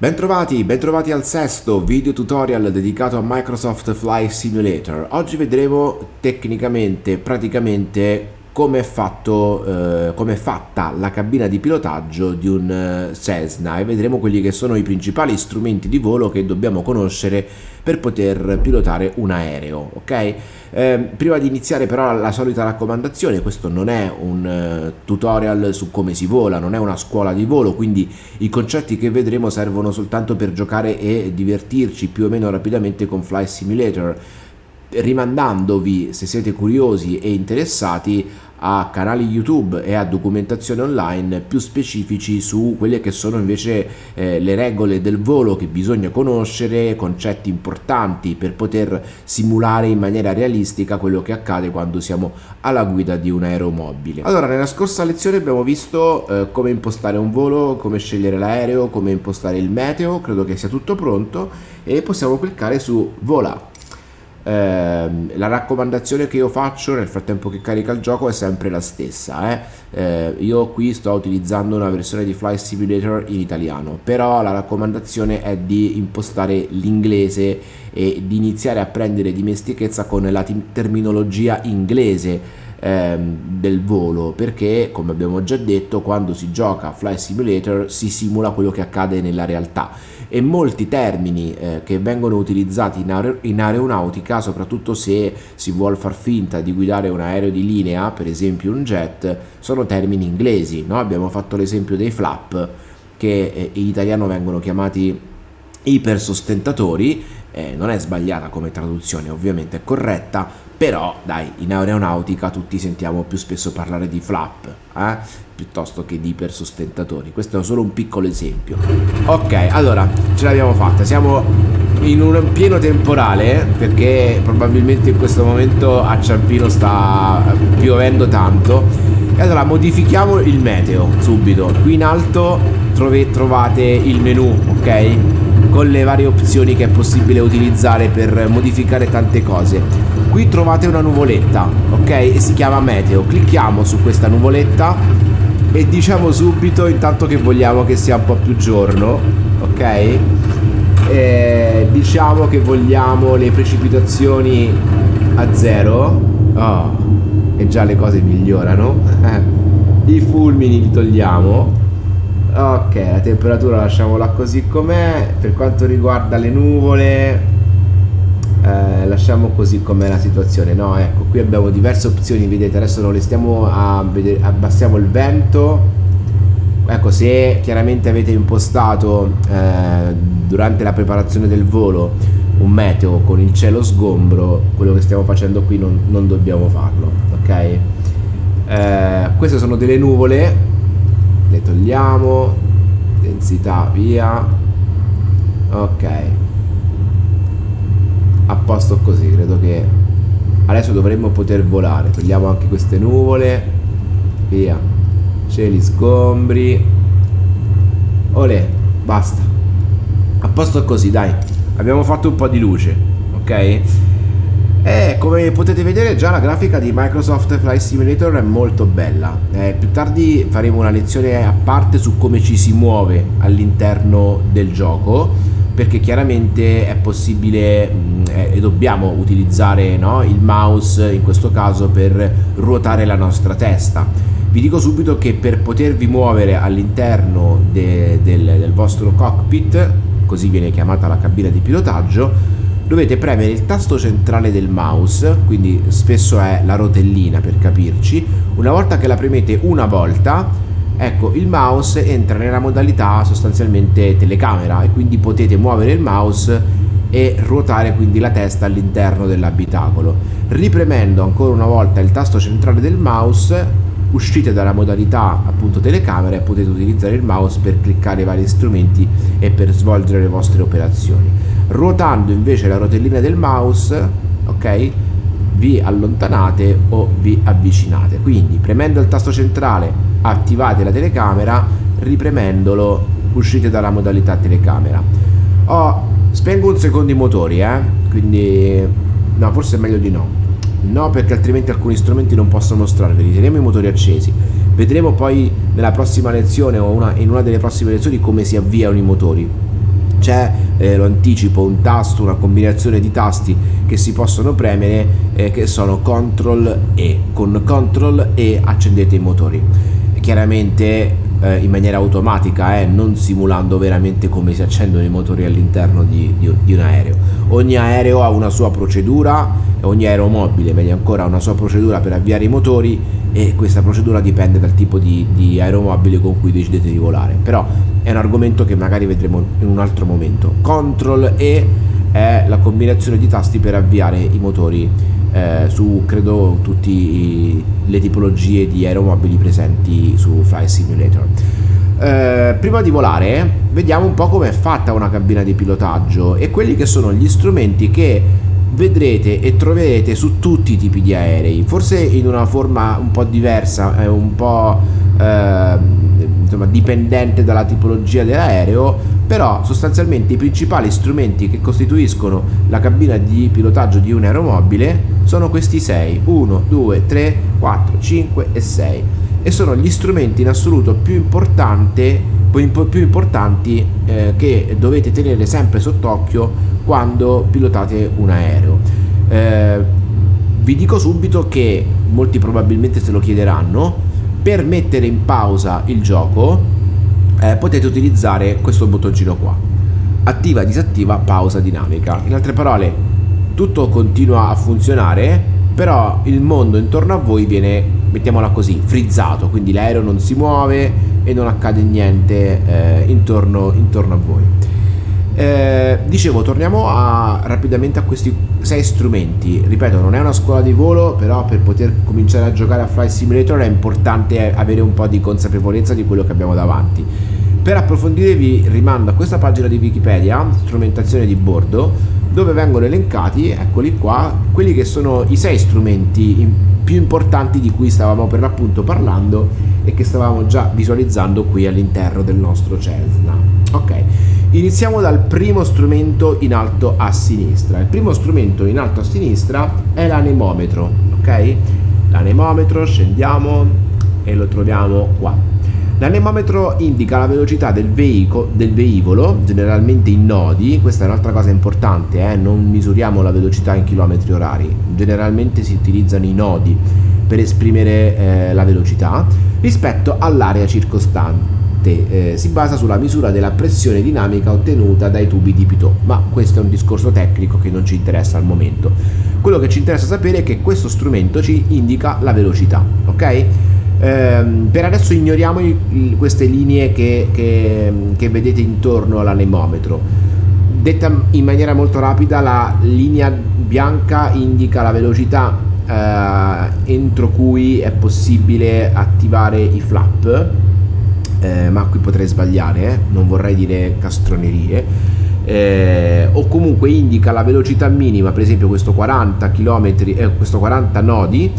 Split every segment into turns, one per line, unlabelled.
Bentrovati, bentrovati al sesto video tutorial dedicato a Microsoft Flight Simulator. Oggi vedremo tecnicamente, praticamente, come è, fatto, eh, com è fatta la cabina di pilotaggio di un eh, Cessna. E vedremo quelli che sono i principali strumenti di volo che dobbiamo conoscere per poter pilotare un aereo ok? Eh, prima di iniziare però la solita raccomandazione questo non è un uh, tutorial su come si vola non è una scuola di volo quindi i concetti che vedremo servono soltanto per giocare e divertirci più o meno rapidamente con Flight Simulator rimandandovi se siete curiosi e interessati a canali YouTube e a documentazione online più specifici su quelle che sono invece eh, le regole del volo che bisogna conoscere, concetti importanti per poter simulare in maniera realistica quello che accade quando siamo alla guida di un aeromobile. Allora, nella scorsa lezione abbiamo visto eh, come impostare un volo, come scegliere l'aereo, come impostare il meteo, credo che sia tutto pronto e possiamo cliccare su vola eh, la raccomandazione che io faccio nel frattempo che carica il gioco è sempre la stessa eh? Eh, io qui sto utilizzando una versione di Flight Simulator in italiano però la raccomandazione è di impostare l'inglese e di iniziare a prendere dimestichezza con la terminologia inglese ehm, del volo perché come abbiamo già detto quando si gioca a Flight Simulator si simula quello che accade nella realtà e molti termini eh, che vengono utilizzati in, aer in aeronautica soprattutto se si vuole far finta di guidare un aereo di linea per esempio un jet sono termini inglesi no? abbiamo fatto l'esempio dei flap che eh, in italiano vengono chiamati ipersostentatori eh, non è sbagliata come traduzione ovviamente è corretta però dai in aeronautica tutti sentiamo più spesso parlare di flap eh? piuttosto che di ipersostentatori. Questo è solo un piccolo esempio. Ok allora ce l'abbiamo fatta. Siamo in un pieno temporale perché probabilmente in questo momento a Ciampino sta piovendo tanto. E allora modifichiamo il meteo subito. Qui in alto trovate il menu ok? Con le varie opzioni che è possibile utilizzare per modificare tante cose qui trovate una nuvoletta ok? E si chiama meteo. Clicchiamo su questa nuvoletta e diciamo subito intanto che vogliamo che sia un po' più giorno ok? E diciamo che vogliamo le precipitazioni a zero. Oh, e già le cose migliorano. I fulmini li togliamo. Ok la temperatura lasciamola così com'è. Per quanto riguarda le nuvole eh, lasciamo così com'è la situazione no? Ecco qui abbiamo diverse opzioni vedete adesso non le stiamo a vedere abbassiamo il vento. Ecco se chiaramente avete impostato eh, durante la preparazione del volo un meteo con il cielo sgombro quello che stiamo facendo qui non, non dobbiamo farlo ok? Eh, queste sono delle nuvole le togliamo densità via ok a posto così credo che adesso dovremmo poter volare. Togliamo anche queste nuvole via. Cieli sgombri. Olè basta. A posto così dai. Abbiamo fatto un po' di luce ok? E come potete vedere già la grafica di Microsoft Flight Simulator è molto bella. Eh, più tardi faremo una lezione a parte su come ci si muove all'interno del gioco perché chiaramente è possibile mh, eh, e dobbiamo utilizzare no, il mouse in questo caso per ruotare la nostra testa. Vi dico subito che per potervi muovere all'interno de, del, del vostro cockpit, così viene chiamata la cabina di pilotaggio, dovete premere il tasto centrale del mouse, quindi spesso è la rotellina per capirci, una volta che la premete una volta, ecco il mouse entra nella modalità sostanzialmente telecamera e quindi potete muovere il mouse e ruotare quindi la testa all'interno dell'abitacolo. Ripremendo ancora una volta il tasto centrale del mouse uscite dalla modalità appunto telecamera e potete utilizzare il mouse per cliccare vari strumenti e per svolgere le vostre operazioni ruotando invece la rotellina del mouse ok vi allontanate o vi avvicinate quindi premendo il tasto centrale attivate la telecamera ripremendolo uscite dalla modalità telecamera. Oh, spengo un secondo i motori eh quindi no forse è meglio di no. No perché altrimenti alcuni strumenti non possono mostrarveli. Teniamo i motori accesi. Vedremo poi nella prossima lezione o una, in una delle prossime lezioni come si avviano i motori. C'è, eh, lo anticipo, un tasto, una combinazione di tasti che si possono premere eh, che sono CTRL E. Con CTRL E accendete i motori. Chiaramente eh, in maniera automatica, eh, non simulando veramente come si accendono i motori all'interno di, di, di, un aereo. Ogni aereo ha una sua procedura, ogni aeromobile meglio ancora ha una sua procedura per avviare i motori e questa procedura dipende dal tipo di, di aeromobile con cui decidete di volare. Però è un argomento che magari vedremo in un altro momento. Control E è la combinazione di tasti per avviare i motori eh, su credo tutte le tipologie di aeromobili presenti su Flight Simulator. Eh, prima di volare vediamo un po' come è fatta una cabina di pilotaggio e quelli che sono gli strumenti che vedrete e troverete su tutti i tipi di aerei, forse in una forma un po' diversa, un po' eh, insomma, dipendente dalla tipologia dell'aereo, però sostanzialmente i principali strumenti che costituiscono la cabina di pilotaggio di un aeromobile sono questi 6, 1, 2, 3, 4, 5 e 6 e sono gli strumenti in assoluto più, più importanti eh, che dovete tenere sempre sott'occhio quando pilotate un aereo. Eh, vi dico subito che molti probabilmente se lo chiederanno, per mettere in pausa il gioco eh, potete utilizzare questo bottoncino qua. Attiva disattiva pausa dinamica. In altre parole tutto continua a funzionare però il mondo intorno a voi viene mettiamola così frizzato. Quindi l'aereo non si muove e non accade niente eh, intorno, intorno a voi dicevo torniamo a, rapidamente a questi sei strumenti. Ripeto non è una scuola di volo però per poter cominciare a giocare a Flight Simulator è importante avere un po' di consapevolezza di quello che abbiamo davanti. Per approfondire vi rimando a questa pagina di Wikipedia strumentazione di bordo dove vengono elencati eccoli qua quelli che sono i sei strumenti più importanti di cui stavamo per l'appunto parlando e che stavamo già visualizzando qui all'interno del nostro Cessna. Ok Iniziamo dal primo strumento in alto a sinistra. Il primo strumento in alto a sinistra è l'anemometro, ok? L'anemometro, scendiamo e lo troviamo qua. L'anemometro indica la velocità del, veico, del velivolo, generalmente in nodi, questa è un'altra cosa importante, eh? non misuriamo la velocità in chilometri orari, generalmente si utilizzano i nodi per esprimere eh, la velocità rispetto all'area circostante eh, si basa sulla misura della pressione dinamica ottenuta dai tubi di Pitot, ma questo è un discorso tecnico che non ci interessa al momento. Quello che ci interessa sapere è che questo strumento ci indica la velocità, ok? Ehm, per adesso ignoriamo i, i, queste linee che, che, che vedete intorno all'anemometro. Detta in maniera molto rapida, la linea bianca indica la velocità eh, entro cui è possibile attivare i flap eh, ma qui potrei sbagliare, eh? non vorrei dire castronerie, eh, o comunque indica la velocità minima, per esempio questo 40 km, eh, questo 40 nodi,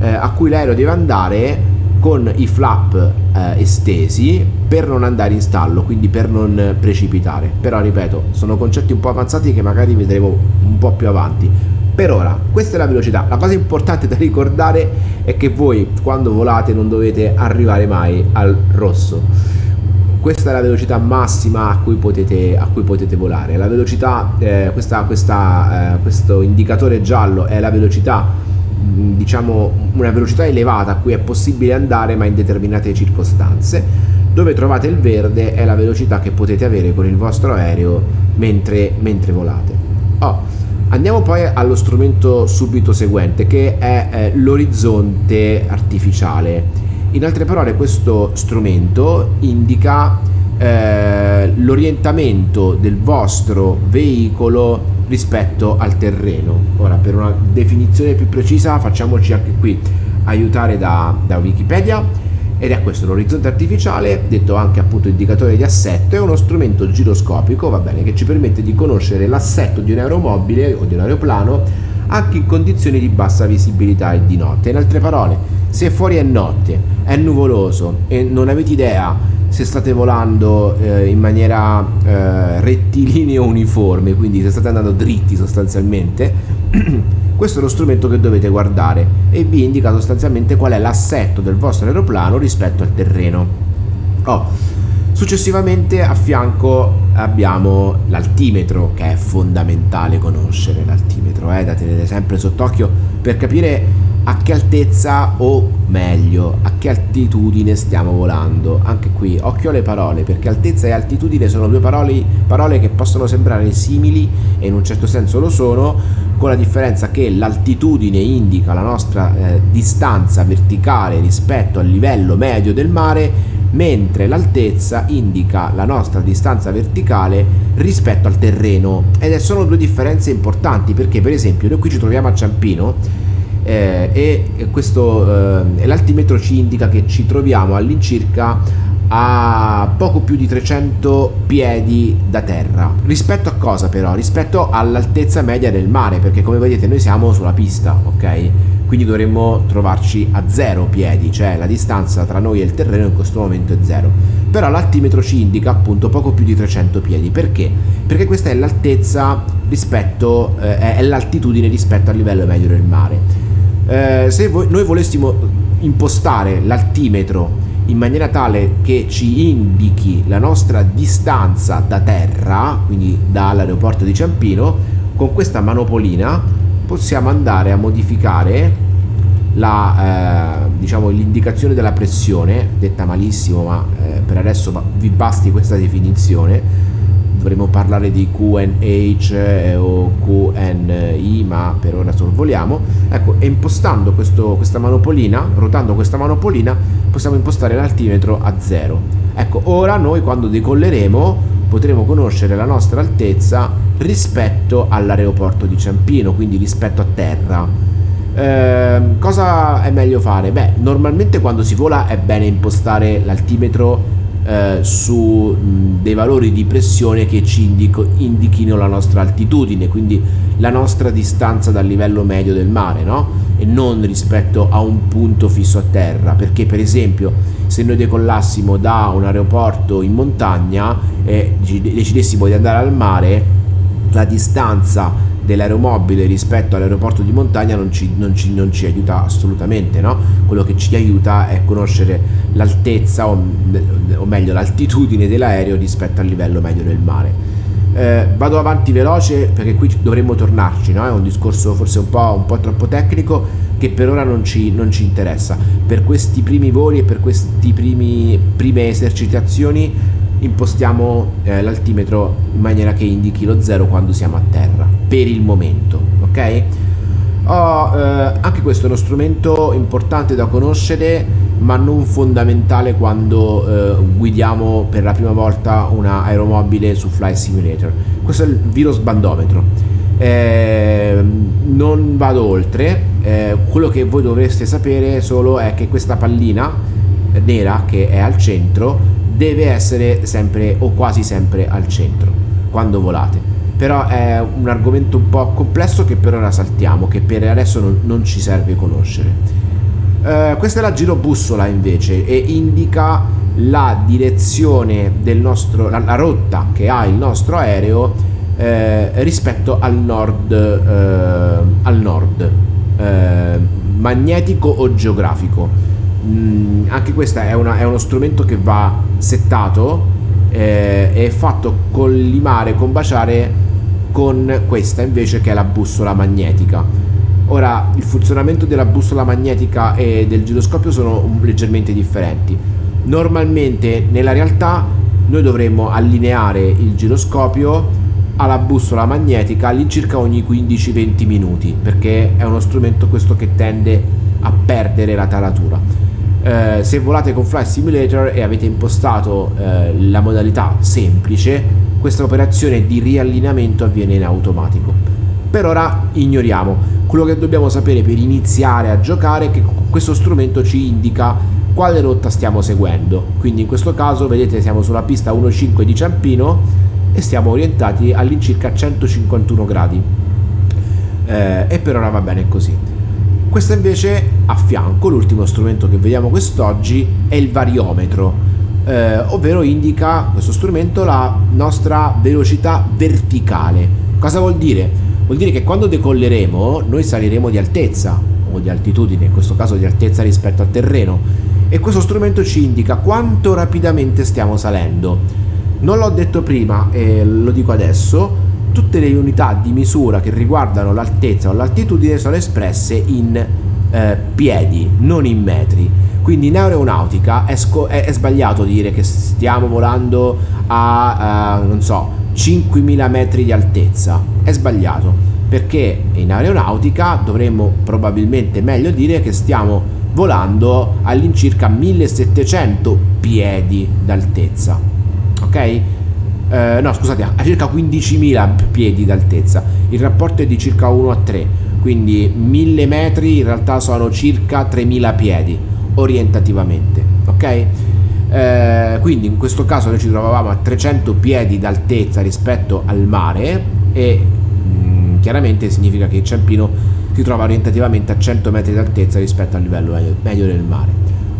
eh, a cui l'aereo deve andare con i flap eh, estesi per non andare in stallo, quindi per non precipitare. Però ripeto, sono concetti un po' avanzati che magari vedremo un po' più avanti per ora questa è la velocità. La cosa importante da ricordare è che voi quando volate non dovete arrivare mai al rosso. Questa è la velocità massima a cui potete, a cui potete volare. La velocità eh, questa, questa, eh, questo indicatore giallo è la velocità mm, diciamo una velocità elevata a cui è possibile andare ma in determinate circostanze. Dove trovate il verde è la velocità che potete avere con il vostro aereo mentre, mentre volate. Oh, Andiamo poi allo strumento subito seguente che è eh, l'orizzonte artificiale. In altre parole questo strumento indica eh, l'orientamento del vostro veicolo rispetto al terreno. Ora per una definizione più precisa facciamoci anche qui aiutare da, da Wikipedia ed è questo l'orizzonte artificiale, detto anche appunto indicatore di assetto, è uno strumento giroscopico, va bene, che ci permette di conoscere l'assetto di un aeromobile o di un aeroplano anche in condizioni di bassa visibilità e di notte. In altre parole, se fuori è notte, è nuvoloso e non avete idea se state volando eh, in maniera eh, rettilinea uniforme, quindi se state andando dritti sostanzialmente, questo è lo strumento che dovete guardare e vi indica sostanzialmente qual è l'assetto del vostro aeroplano rispetto al terreno. Oh, Successivamente a fianco abbiamo l'altimetro che è fondamentale conoscere l'altimetro, eh, da tenere sempre sott'occhio per capire a che altezza o meglio a che altitudine stiamo volando. Anche qui occhio alle parole perché altezza e altitudine sono due parole, parole che possono sembrare simili e in un certo senso lo sono, con la differenza che l'altitudine indica la nostra eh, distanza verticale rispetto al livello medio del mare mentre l'altezza indica la nostra distanza verticale rispetto al terreno. Ed sono due differenze importanti perché per esempio noi qui ci troviamo a Ciampino eh, e questo eh, l'altimetro ci indica che ci troviamo all'incirca a poco più di 300 piedi da terra. Rispetto a cosa però? Rispetto all'altezza media del mare, perché come vedete noi siamo sulla pista, ok? Quindi dovremmo trovarci a zero piedi, cioè la distanza tra noi e il terreno in questo momento è zero. Però l'altimetro ci indica appunto poco più di 300 piedi. Perché? Perché questa è l'altezza rispetto, eh, è l'altitudine rispetto al livello medio del mare. Eh, se voi, noi volessimo impostare l'altimetro in maniera tale che ci indichi la nostra distanza da terra, quindi dall'aeroporto di Ciampino, con questa manopolina possiamo andare a modificare la, eh, diciamo, l'indicazione della pressione, detta malissimo ma eh, per adesso vi basti questa definizione, dovremmo parlare di QNH eh, o QNI ma per ora sorvoliamo ecco impostando questo, questa manopolina rotando questa manopolina possiamo impostare l'altimetro a zero. Ecco ora noi quando decolleremo potremo conoscere la nostra altezza rispetto all'aeroporto di Ciampino quindi rispetto a terra. Eh, cosa è meglio fare? beh normalmente quando si vola è bene impostare l'altimetro eh, su mh, dei valori di pressione che ci indico, indichino la nostra altitudine, quindi la nostra distanza dal livello medio del mare, no? E non rispetto a un punto fisso a terra, perché per esempio se noi decollassimo da un aeroporto in montagna e decidessimo di andare al mare, la distanza dell'aeromobile rispetto all'aeroporto di montagna non ci, non ci, non ci aiuta assolutamente, no? quello che ci aiuta è conoscere l'altezza o, o meglio l'altitudine dell'aereo rispetto al livello medio del mare. Eh, vado avanti veloce perché qui dovremmo tornarci, no? è un discorso forse un po', un po', troppo tecnico che per ora non ci, non ci interessa. Per questi primi voli e per queste prime esercitazioni impostiamo eh, l'altimetro in maniera che indichi lo zero quando siamo a terra per il momento ok? Oh, eh, anche questo è uno strumento importante da conoscere ma non fondamentale quando eh, guidiamo per la prima volta una aeromobile su Flight Simulator. Questo è il virus bandometro eh, non vado oltre. Eh, quello che voi dovreste sapere solo è che questa pallina nera che è al centro deve essere sempre o quasi sempre al centro quando volate. Però è un argomento un po' complesso che per ora saltiamo che per adesso non, non ci serve conoscere. Eh, questa è la girobussola invece e indica la direzione del nostro la, la rotta che ha il nostro aereo eh, rispetto al nord eh, al nord eh, magnetico o geografico Mm, anche questo è, è, uno strumento che va settato eh, è fatto collimare, combaciare con questa invece che è la bussola magnetica. Ora il funzionamento della bussola magnetica e del giroscopio sono leggermente differenti. Normalmente nella realtà noi dovremmo allineare il giroscopio alla bussola magnetica all'incirca ogni 15-20 minuti perché è uno strumento questo che tende a perdere la taratura eh, se volate con Flight Simulator e avete impostato eh, la modalità semplice questa operazione di riallineamento avviene in automatico. Per ora ignoriamo. Quello che dobbiamo sapere per iniziare a giocare è che questo strumento ci indica quale rotta stiamo seguendo. Quindi in questo caso vedete siamo sulla pista 1.5 di Ciampino e stiamo orientati all'incirca 151 gradi. Eh, e per ora va bene così questo invece a fianco, l'ultimo strumento che vediamo quest'oggi è il variometro, eh, ovvero indica questo strumento la nostra velocità verticale. Cosa vuol dire? Vuol dire che quando decolleremo noi saliremo di altezza o di altitudine, in questo caso di altezza rispetto al terreno e questo strumento ci indica quanto rapidamente stiamo salendo. Non l'ho detto prima e lo dico adesso, tutte le unità di misura che riguardano l'altezza o l'altitudine sono espresse in eh, piedi, non in metri. Quindi in aeronautica è, è, è, sbagliato dire che stiamo volando a, uh, non so, 5.000 metri di altezza. È sbagliato perché in aeronautica dovremmo probabilmente meglio dire che stiamo volando all'incirca 1700 piedi d'altezza. Ok? Eh, no, scusate, a circa 15.000 piedi d'altezza. Il rapporto è di circa 1 a 3, quindi 1000 metri in realtà sono circa 3.000 piedi orientativamente. Ok? Eh, quindi in questo caso noi ci trovavamo a 300 piedi d'altezza rispetto al mare e chiaramente significa che il Ciampino si trova orientativamente a 100 metri d'altezza rispetto al livello medio del mare.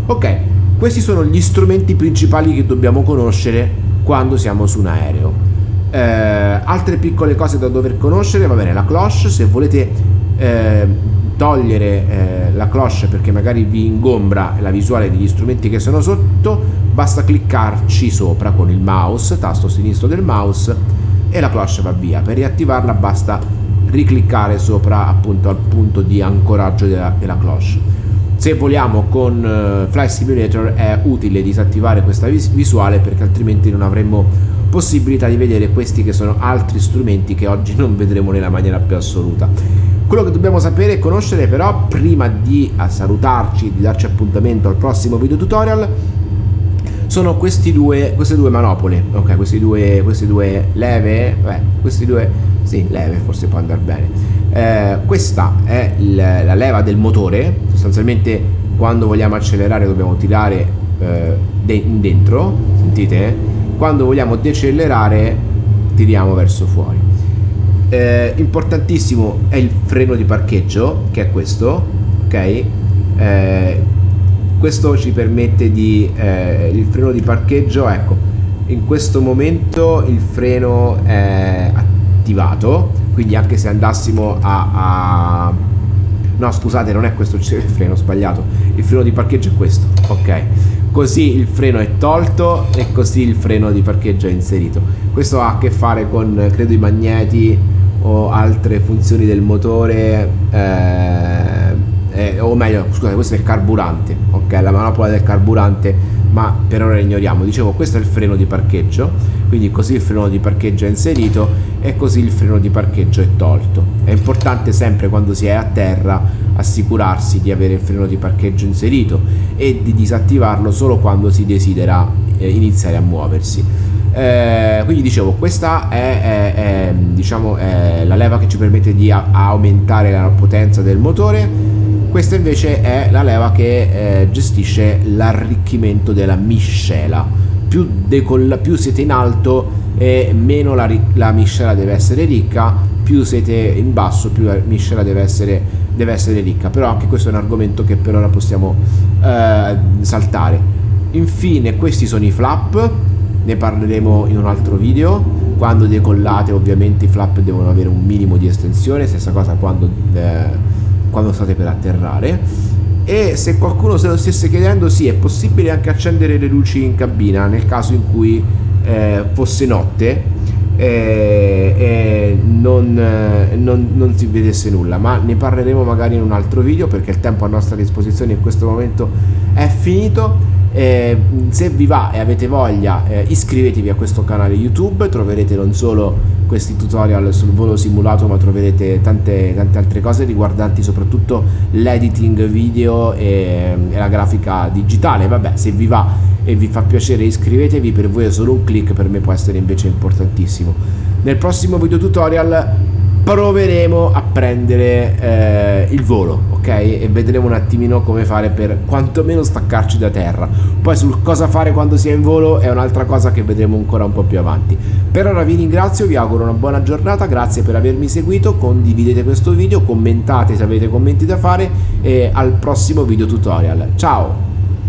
Ok, questi sono gli strumenti principali che dobbiamo conoscere quando siamo su un aereo. Eh, altre piccole cose da dover conoscere, va bene, la cloche, se volete eh, togliere eh, la cloche perché magari vi ingombra la visuale degli strumenti che sono sotto, basta cliccarci sopra con il mouse, tasto sinistro del mouse e la cloche va via. Per riattivarla basta ricliccare sopra appunto al punto di ancoraggio della, della cloche. Se vogliamo con uh, Fly Simulator è utile disattivare questa vis visuale perché altrimenti non avremmo possibilità di vedere questi che sono altri strumenti che oggi non vedremo nella maniera più assoluta. Quello che dobbiamo sapere e conoscere però prima di salutarci, di darci appuntamento al prossimo video tutorial sono due, queste due manopole, ok, questi due, queste due leve, beh, questi due, sì, leve forse può andare bene. Eh, questa è il, la leva del motore, sostanzialmente quando vogliamo accelerare dobbiamo tirare eh, de dentro, sentite? Quando vogliamo decelerare tiriamo verso fuori. Eh, importantissimo è il freno di parcheggio, che è questo, ok? Eh, questo ci permette di eh, il freno di parcheggio ecco in questo momento il freno è attivato quindi anche se andassimo a, a... no scusate non è questo il freno sbagliato. Il freno di parcheggio è questo ok. Così il freno è tolto e così il freno di parcheggio è inserito. Questo ha a che fare con credo i magneti o altre funzioni del motore eh, eh, o meglio scusate questo è il carburante ok la manopola del carburante ma per ora ignoriamo. Dicevo questo è il freno di parcheggio quindi così il freno di parcheggio è inserito e così il freno di parcheggio è tolto. È importante sempre quando si è a terra assicurarsi di avere il freno di parcheggio inserito e di disattivarlo solo quando si desidera eh, iniziare a muoversi. Eh, quindi dicevo questa è, è, è, diciamo, è la leva che ci permette di aumentare la potenza del motore questa invece è la leva che eh, gestisce l'arricchimento della miscela. Più, più siete in alto e meno la, la, miscela deve essere ricca, più siete in basso più la miscela deve essere, deve essere ricca. Però anche questo è un argomento che per ora possiamo eh, saltare. Infine questi sono i flap, ne parleremo in un altro video. Quando decollate ovviamente i flap devono avere un minimo di estensione, stessa cosa quando... Eh, quando state per atterrare. E se qualcuno se lo stesse chiedendo sì è possibile anche accendere le luci in cabina nel caso in cui eh, fosse notte e, e non, non, non, si vedesse nulla. Ma ne parleremo magari in un altro video perché il tempo a nostra disposizione in questo momento è finito. Eh, se vi va e avete voglia eh, iscrivetevi a questo canale youtube troverete non solo questi tutorial sul volo simulato ma troverete tante, tante altre cose riguardanti soprattutto l'editing video e, e la grafica digitale. Vabbè se vi va e vi fa piacere iscrivetevi. Per voi è solo un click per me può essere invece importantissimo. Nel prossimo video tutorial proveremo a prendere eh, il volo ok? E vedremo un attimino come fare per quantomeno staccarci da terra. Poi sul cosa fare quando si è in volo è un'altra cosa che vedremo ancora un po' più avanti. Per ora vi ringrazio vi auguro una buona giornata grazie per avermi seguito condividete questo video commentate se avete commenti da fare e al prossimo video tutorial. Ciao